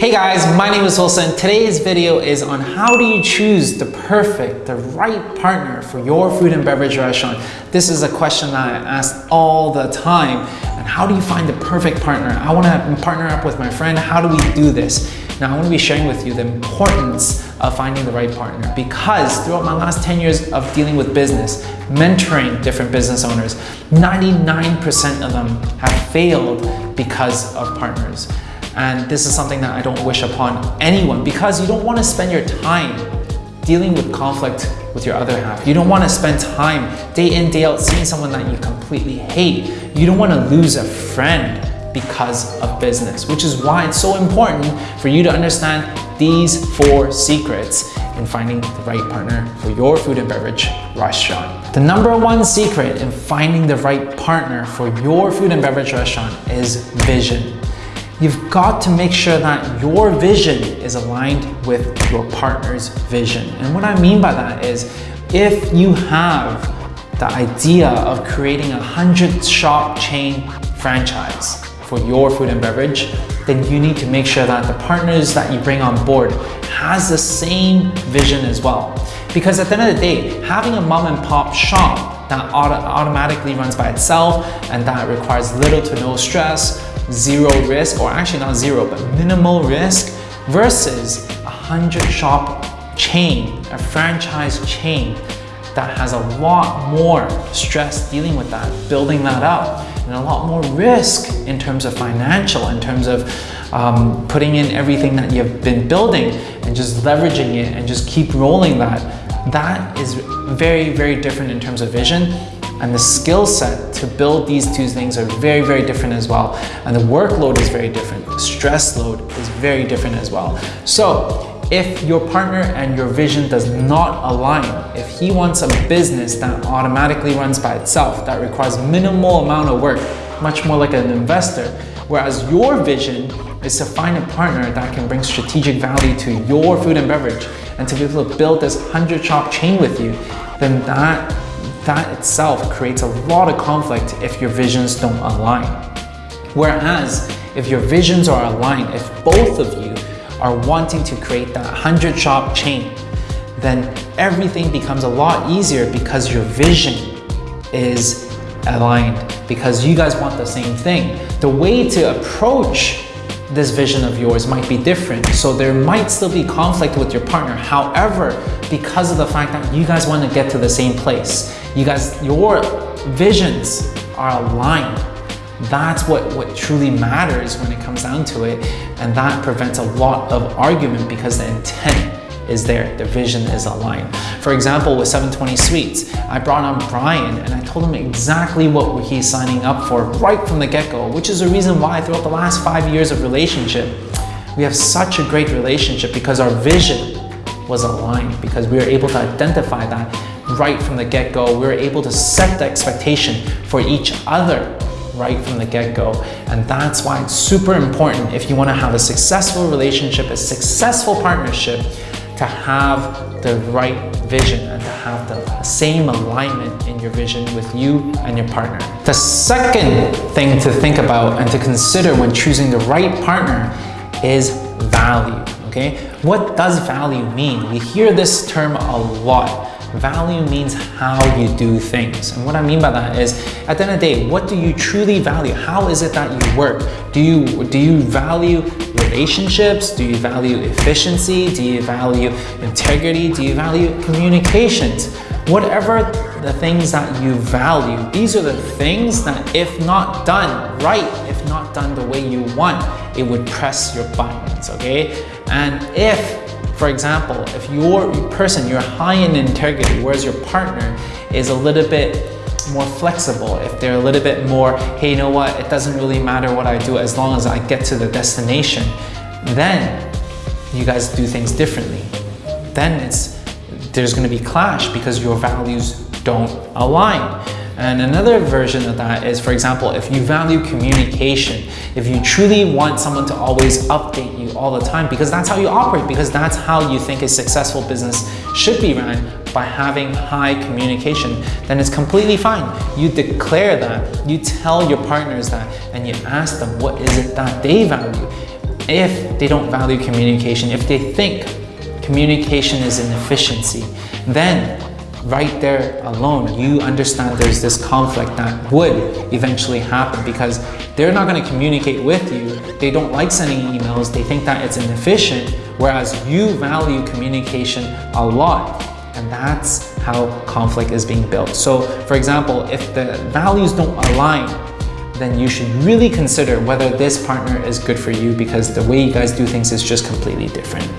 Hey guys, my name is Wilson. And today's video is on how do you choose the perfect, the right partner for your food and beverage restaurant. This is a question that I ask all the time. And how do you find the perfect partner? I want to partner up with my friend. How do we do this? Now I want to be sharing with you the importance of finding the right partner because throughout my last 10 years of dealing with business, mentoring different business owners, 99% of them have failed because of partners. And this is something that I don't wish upon anyone because you don't want to spend your time dealing with conflict with your other half. You don't want to spend time day in, day out seeing someone that you completely hate. You don't want to lose a friend because of business, which is why it's so important for you to understand these four secrets in finding the right partner for your food and beverage restaurant. The number one secret in finding the right partner for your food and beverage restaurant is vision. You've got to make sure that your vision is aligned with your partner's vision. And what I mean by that is if you have the idea of creating a 100 shop chain franchise for your food and beverage, then you need to make sure that the partners that you bring on board has the same vision as well. Because at the end of the day, having a mom and pop shop that auto automatically runs by itself and that requires little to no stress zero risk, or actually not zero, but minimal risk versus a 100 shop chain, a franchise chain that has a lot more stress dealing with that, building that up, and a lot more risk in terms of financial, in terms of um, putting in everything that you've been building and just leveraging it and just keep rolling that. That is very, very different in terms of vision and the skill set to build these two things are very, very different as well. And the workload is very different. The stress load is very different as well. So if your partner and your vision does not align, if he wants a business that automatically runs by itself, that requires minimal amount of work, much more like an investor, whereas your vision is to find a partner that can bring strategic value to your food and beverage and to be able to build this 100 shop chain with you, then that that itself creates a lot of conflict if your visions don't align. Whereas if your visions are aligned, if both of you are wanting to create that 100 shop chain, then everything becomes a lot easier because your vision is aligned because you guys want the same thing. The way to approach this vision of yours might be different. So there might still be conflict with your partner. However, because of the fact that you guys want to get to the same place, you guys, your visions are aligned. That's what, what truly matters when it comes down to it. And that prevents a lot of argument because the intent is there, the vision is aligned. For example, with 720 Sweets, I brought on Brian and I told him exactly what he's signing up for right from the get-go, which is the reason why throughout the last five years of relationship, we have such a great relationship because our vision was aligned, because we were able to identify that right from the get-go. We were able to set the expectation for each other right from the get-go. And that's why it's super important if you wanna have a successful relationship, a successful partnership, to have the right vision and to have the same alignment in your vision with you and your partner. The second thing to think about and to consider when choosing the right partner is value, okay? What does value mean? We hear this term a lot. Value means how you do things. And what I mean by that is, at the end of the day, what do you truly value? How is it that you work? Do you, do you value relationships? Do you value efficiency? Do you value integrity? Do you value communications? Whatever the things that you value, these are the things that if not done right, if not done the way you want, it would press your buttons, okay? And if for example, if your person, you're high in integrity, whereas your partner is a little bit more flexible, if they're a little bit more, hey, you know what, it doesn't really matter what I do as long as I get to the destination, then you guys do things differently. Then it's there's going to be clash because your values don't align. And another version of that is, for example, if you value communication, if you truly want someone to always update you all the time, because that's how you operate, because that's how you think a successful business should be run by having high communication, then it's completely fine. You declare that, you tell your partners that, and you ask them what is it that they value. If they don't value communication, if they think communication is an efficiency, then right there alone, you understand there's this conflict that would eventually happen because they're not going to communicate with you. They don't like sending emails. They think that it's inefficient, whereas you value communication a lot. And that's how conflict is being built. So for example, if the values don't align, then you should really consider whether this partner is good for you because the way you guys do things is just completely different.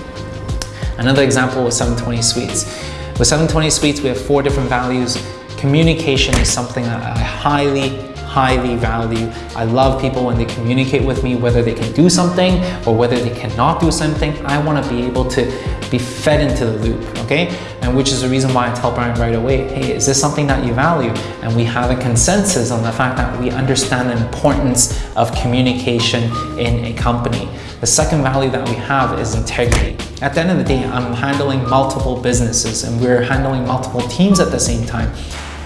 Another example was 720 Sweets. With 720 Sweets, we have four different values. Communication is something that I highly, highly value. I love people when they communicate with me, whether they can do something or whether they cannot do something. I want to be able to be fed into the loop, okay? And which is the reason why I tell Brian right away, hey, is this something that you value? And we have a consensus on the fact that we understand the importance of communication in a company. The second value that we have is integrity. At the end of the day, I'm handling multiple businesses and we're handling multiple teams at the same time.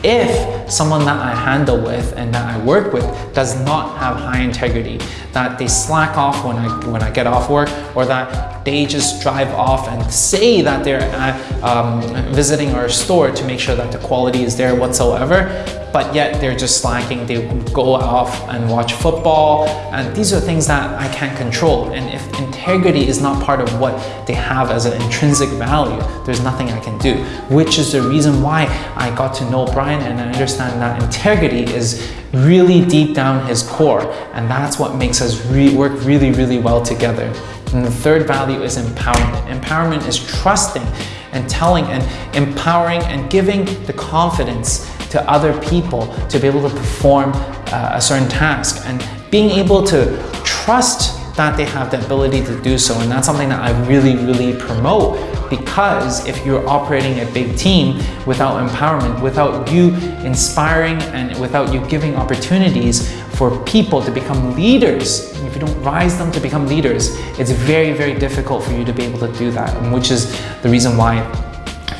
If someone that I handle with and that I work with does not have high integrity, that they slack off when I, when I get off work or that they just drive off and say that they're uh, um, visiting our store to make sure that the quality is there whatsoever, but yet they're just slacking. They go off and watch football. And these are things that I can't control. And if integrity is not part of what they have as an intrinsic value, there's nothing I can do, which is the reason why I got to know Brian and I understand that integrity is really deep down his core. And that's what makes us re work really, really well together. And the third value is empowerment. Empowerment is trusting and telling and empowering and giving the confidence to other people to be able to perform uh, a certain task and being able to trust that they have the ability to do so. And that's something that I really, really promote because if you're operating a big team without empowerment, without you inspiring and without you giving opportunities for people to become leaders, if you don't rise them to become leaders, it's very, very difficult for you to be able to do that, which is the reason why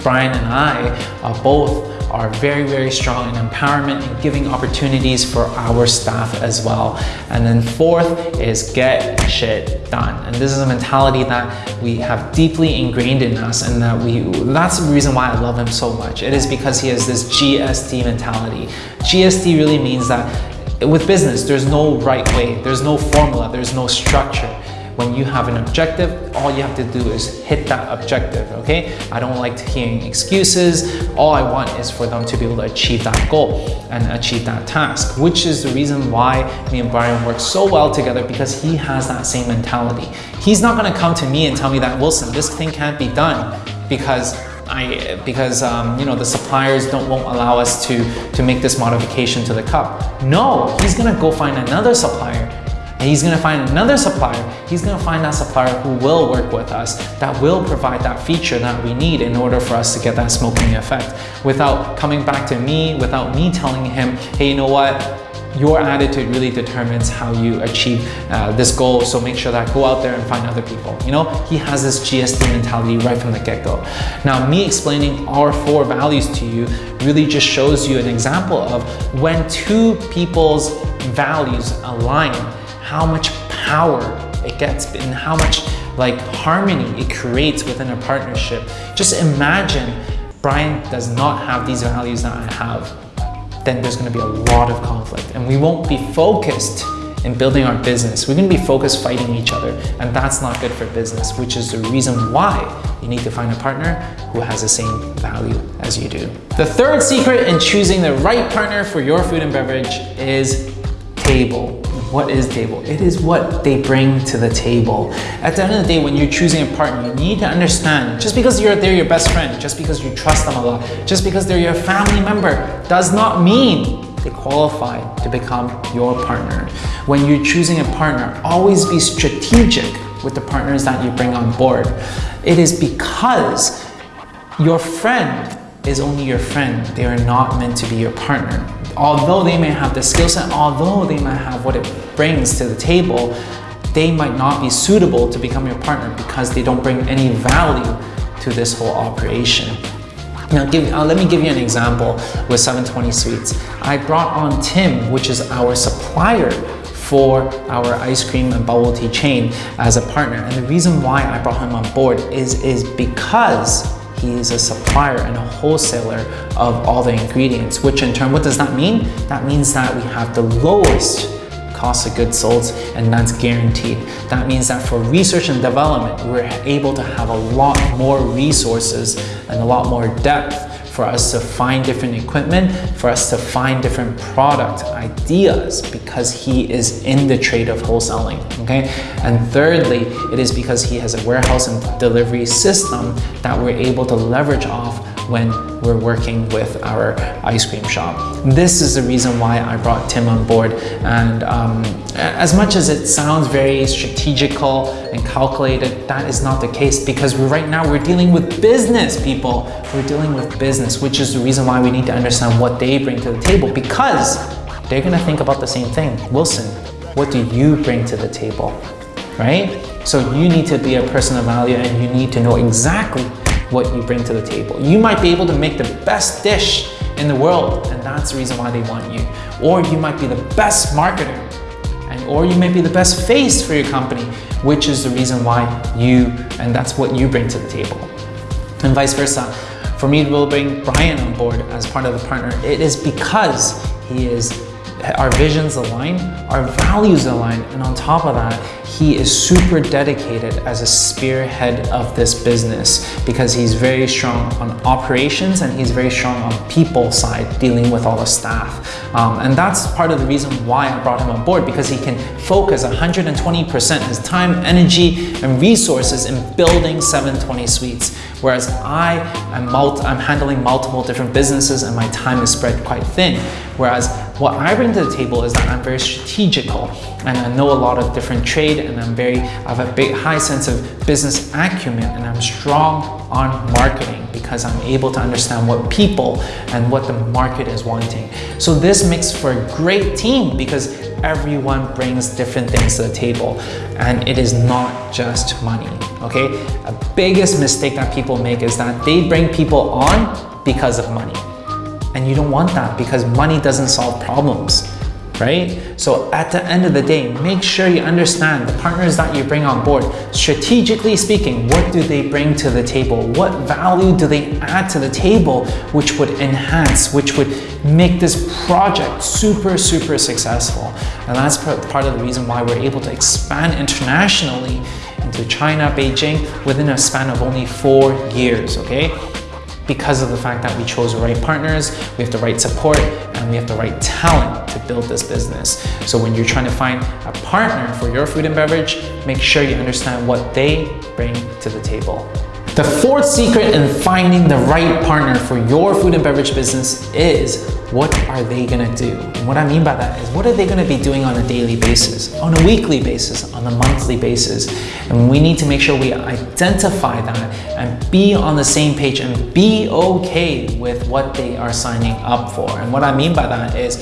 Brian and I are both are very, very strong in empowerment and giving opportunities for our staff as well. And then fourth is get shit done. And this is a mentality that we have deeply ingrained in us and that we, that's the reason why I love him so much. It is because he has this GSD mentality. GSD really means that with business, there's no right way, there's no formula, there's no structure. When you have an objective, all you have to do is hit that objective, okay? I don't like hearing excuses. All I want is for them to be able to achieve that goal and achieve that task, which is the reason why me and Brian work so well together because he has that same mentality. He's not gonna come to me and tell me that, Wilson, this thing can't be done because I, because um, you know the suppliers don't won't allow us to to make this modification to the cup. No, he's gonna go find another supplier and he's gonna find another supplier. He's gonna find that supplier who will work with us, that will provide that feature that we need in order for us to get that smoking effect without coming back to me, without me telling him, hey, you know what? Your attitude really determines how you achieve uh, this goal. So make sure that go out there and find other people. You know, he has this GSD mentality right from the get-go. Now, me explaining our four values to you really just shows you an example of when two people's values align, how much power it gets and how much like harmony it creates within a partnership. Just imagine Brian does not have these values that I have, then there's gonna be a lot of conflict and we won't be focused in building our business. We're gonna be focused fighting each other and that's not good for business, which is the reason why you need to find a partner who has the same value as you do. The third secret in choosing the right partner for your food and beverage is table. What is table? It is what they bring to the table. At the end of the day, when you're choosing a partner, you need to understand just because you're they're your best friend, just because you trust them a lot, just because they're your family member, does not mean they qualify to become your partner. When you're choosing a partner, always be strategic with the partners that you bring on board. It is because your friend is only your friend. They are not meant to be your partner although they may have the skill set, although they might have what it brings to the table, they might not be suitable to become your partner because they don't bring any value to this whole operation. Now, give, uh, let me give you an example with 720 Sweets. I brought on Tim, which is our supplier for our ice cream and bubble tea chain as a partner. And the reason why I brought him on board is, is because he is a supplier and a wholesaler of all the ingredients, which in turn, what does that mean? That means that we have the lowest cost of goods sold and that's guaranteed. That means that for research and development, we're able to have a lot more resources and a lot more depth for us to find different equipment, for us to find different product ideas because he is in the trade of wholesaling, okay? And thirdly, it is because he has a warehouse and delivery system that we're able to leverage off when we're working with our ice cream shop. This is the reason why I brought Tim on board. And um, as much as it sounds very strategical and calculated, that is not the case because right now we're dealing with business, people. We're dealing with business, which is the reason why we need to understand what they bring to the table because they're gonna think about the same thing. Wilson, what do you bring to the table, right? So you need to be a person of value and you need to know exactly what you bring to the table. You might be able to make the best dish in the world and that's the reason why they want you. Or you might be the best marketer and or you may be the best face for your company, which is the reason why you, and that's what you bring to the table. And vice versa. For me to bring Brian on board as part of the partner, it is because he is our visions align, our values align, and on top of that, he is super dedicated as a spearhead of this business because he's very strong on operations and he's very strong on people side dealing with all the staff. Um, and that's part of the reason why I brought him on board because he can focus 120% his time, energy, and resources in building 720 Sweets. Whereas I am I'm handling multiple different businesses and my time is spread quite thin. Whereas what I bring to the table is that I'm very strategical and I know a lot of different trade and I'm very, I have a big high sense of business acumen and I'm strong on marketing because I'm able to understand what people and what the market is wanting. So this makes for a great team because everyone brings different things to the table and it is not just money, okay? A biggest mistake that people make is that they bring people on because of money. And you don't want that because money doesn't solve problems, right? So at the end of the day, make sure you understand the partners that you bring on board. Strategically speaking, what do they bring to the table? What value do they add to the table which would enhance, which would make this project super, super successful? And that's part of the reason why we're able to expand internationally into China, Beijing, within a span of only four years, okay? because of the fact that we chose the right partners, we have the right support, and we have the right talent to build this business. So when you're trying to find a partner for your food and beverage, make sure you understand what they bring to the table. The fourth secret in finding the right partner for your food and beverage business is what are they gonna do? And what I mean by that is what are they gonna be doing on a daily basis, on a weekly basis, on a monthly basis? And we need to make sure we identify that and be on the same page and be okay with what they are signing up for. And what I mean by that is,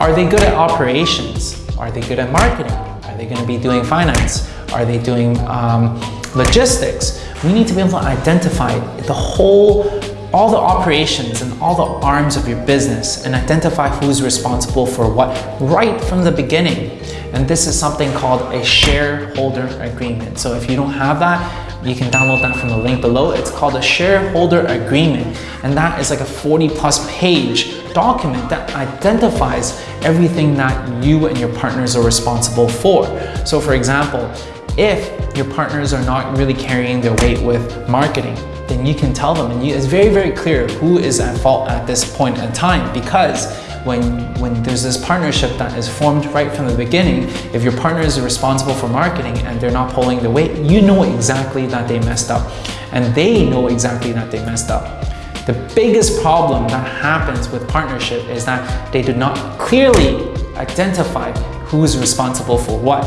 are they good at operations? Are they good at marketing? Are they gonna be doing finance? Are they doing um, logistics? we need to be able to identify the whole, all the operations and all the arms of your business and identify who's responsible for what right from the beginning. And this is something called a shareholder agreement. So if you don't have that, you can download that from the link below. It's called a shareholder agreement. And that is like a 40 plus page document that identifies everything that you and your partners are responsible for. So for example, if your partners are not really carrying their weight with marketing, then you can tell them and you, it's very, very clear who is at fault at this point in time because when, when there's this partnership that is formed right from the beginning, if your partner is responsible for marketing and they're not pulling the weight, you know exactly that they messed up and they know exactly that they messed up. The biggest problem that happens with partnership is that they do not clearly identify who's responsible for what.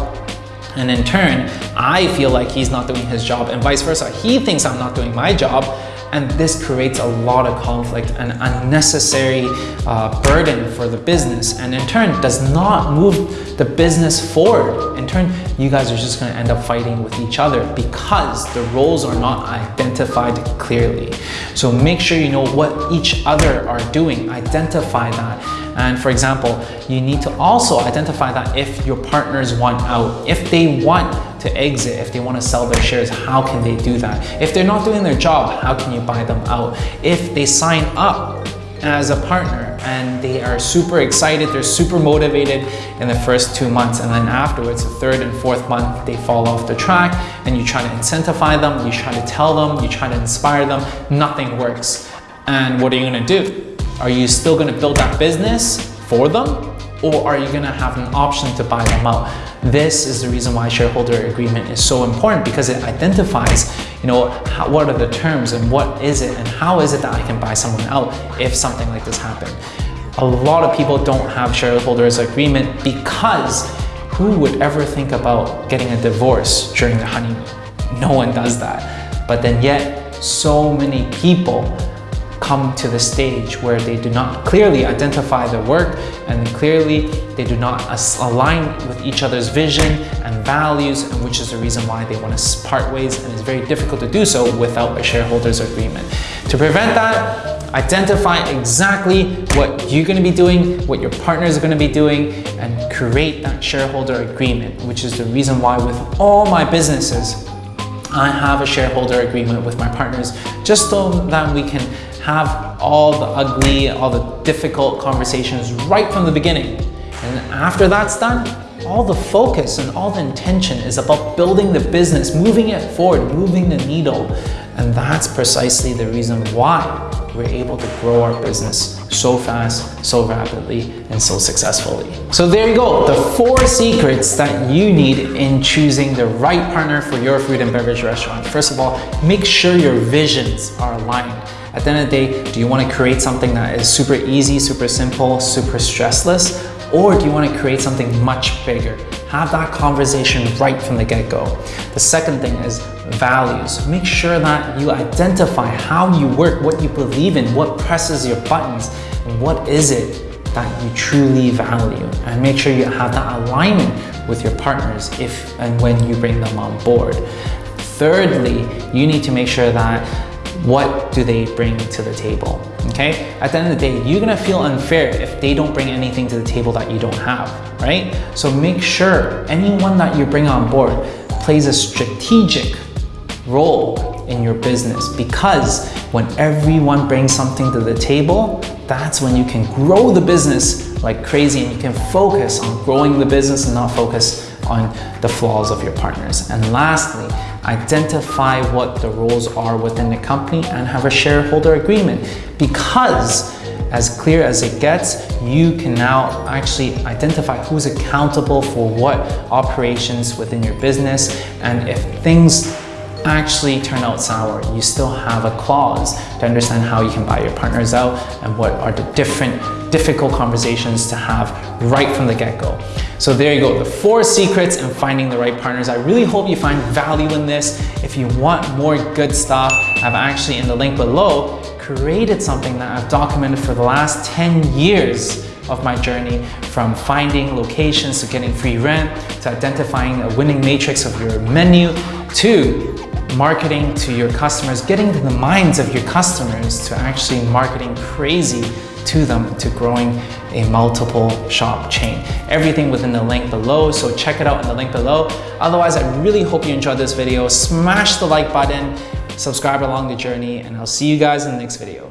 And in turn, I feel like he's not doing his job and vice versa. He thinks I'm not doing my job and this creates a lot of conflict and unnecessary uh, burden for the business and in turn does not move the business forward. In turn, you guys are just gonna end up fighting with each other because the roles are not identified clearly. So make sure you know what each other are doing, identify that And for example, you need to also identify that if your partners want out, if they want to exit, if they want to sell their shares, how can they do that? If they're not doing their job, how can you buy them out? If they sign up as a partner and they are super excited, they're super motivated in the first two months and then afterwards, the third and fourth month, they fall off the track and you try to incentivize them, you try to tell them, you try to inspire them, nothing works. And what are you gonna do? Are you still gonna build that business for them or are you gonna have an option to buy them out? This is the reason why shareholder agreement is so important because it identifies, you know, how, what are the terms and what is it and how is it that I can buy someone out if something like this happened. A lot of people don't have shareholders agreement because who would ever think about getting a divorce during the honeymoon? No one does that. But then yet, so many people come to the stage where they do not clearly identify their work and clearly they do not align with each other's vision and values and which is the reason why they want to part ways and it's very difficult to do so without a shareholders agreement. To prevent that, identify exactly what you're going to be doing, what your partners are going to be doing and create that shareholder agreement which is the reason why with all my businesses I have a shareholder agreement with my partners just so that we can have all the ugly, all the difficult conversations right from the beginning. And after that's done, all the focus and all the intention is about building the business, moving it forward, moving the needle. And that's precisely the reason why we're able to grow our business so fast, so rapidly, and so successfully. So there you go, the four secrets that you need in choosing the right partner for your food and beverage restaurant. First of all, make sure your visions are aligned. At the end of the day, do you want to create something that is super easy, super simple, super stressless? Or do you want to create something much bigger? Have that conversation right from the get-go. The second thing is values. Make sure that you identify how you work, what you believe in, what presses your buttons, and what is it that you truly value. And make sure you have that alignment with your partners if and when you bring them on board. Thirdly, you need to make sure that what do they bring to the table? Okay, at the end of the day, you're gonna feel unfair if they don't bring anything to the table that you don't have, right? So make sure anyone that you bring on board plays a strategic role in your business because when everyone brings something to the table, that's when you can grow the business like crazy and you can focus on growing the business and not focus on the flaws of your partners. And lastly, identify what the roles are within the company and have a shareholder agreement because as clear as it gets, you can now actually identify who's accountable for what operations within your business and if things actually turn out sour, you still have a clause to understand how you can buy your partners out and what are the different difficult conversations to have right from the get-go. So there you go, the four secrets in finding the right partners. I really hope you find value in this. If you want more good stuff, I've actually in the link below created something that I've documented for the last 10 years of my journey from finding locations to getting free rent to identifying a winning matrix of your menu to marketing to your customers, getting to the minds of your customers to actually marketing crazy to them to growing a multiple shop chain. Everything within the link below, so check it out in the link below. Otherwise, I really hope you enjoyed this video. Smash the like button, subscribe along the journey, and I'll see you guys in the next video.